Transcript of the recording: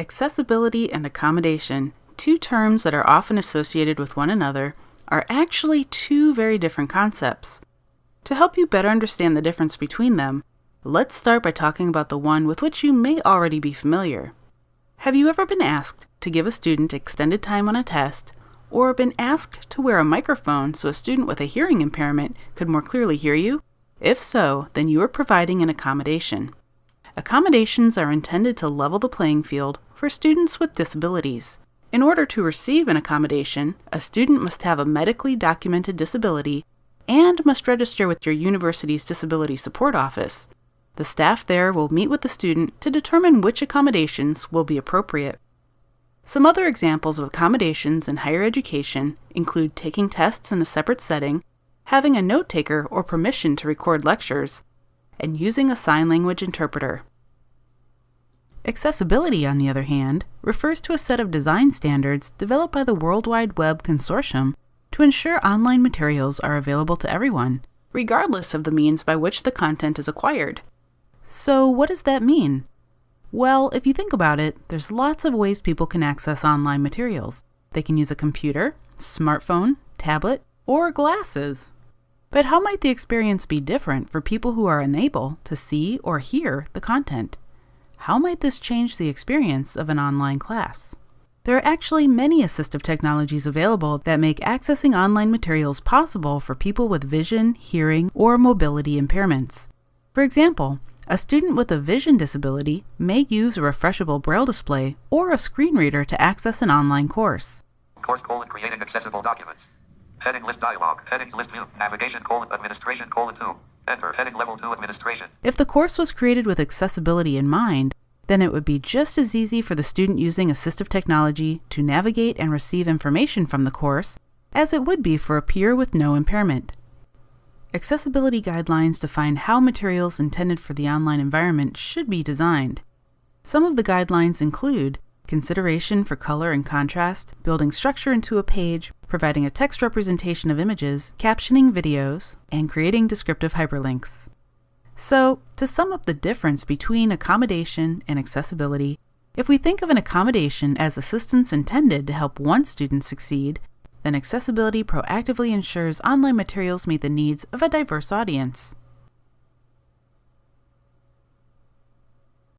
Accessibility and accommodation, two terms that are often associated with one another, are actually two very different concepts. To help you better understand the difference between them, let's start by talking about the one with which you may already be familiar. Have you ever been asked to give a student extended time on a test, or been asked to wear a microphone so a student with a hearing impairment could more clearly hear you? If so, then you are providing an accommodation. Accommodations are intended to level the playing field for students with disabilities. In order to receive an accommodation, a student must have a medically documented disability and must register with your university's Disability Support Office. The staff there will meet with the student to determine which accommodations will be appropriate. Some other examples of accommodations in higher education include taking tests in a separate setting, having a note taker or permission to record lectures, and using a sign language interpreter. Accessibility, on the other hand, refers to a set of design standards developed by the World Wide Web Consortium to ensure online materials are available to everyone, regardless of the means by which the content is acquired. So, what does that mean? Well, if you think about it, there's lots of ways people can access online materials. They can use a computer, smartphone, tablet, or glasses. But how might the experience be different for people who are unable to see or hear the content? How might this change the experience of an online class? There are actually many assistive technologies available that make accessing online materials possible for people with vision, hearing, or mobility impairments. For example, a student with a vision disability may use a refreshable braille display or a screen reader to access an online course. Course colon creating accessible documents. Heading list dialog. Headings list view. Navigation colon administration colon 2. Enter heading level 2 administration. If the course was created with accessibility in mind, then it would be just as easy for the student using assistive technology to navigate and receive information from the course as it would be for a peer with no impairment. Accessibility guidelines define how materials intended for the online environment should be designed. Some of the guidelines include consideration for color and contrast, building structure into a page, providing a text representation of images, captioning videos, and creating descriptive hyperlinks. So, to sum up the difference between accommodation and accessibility, if we think of an accommodation as assistance intended to help one student succeed, then accessibility proactively ensures online materials meet the needs of a diverse audience.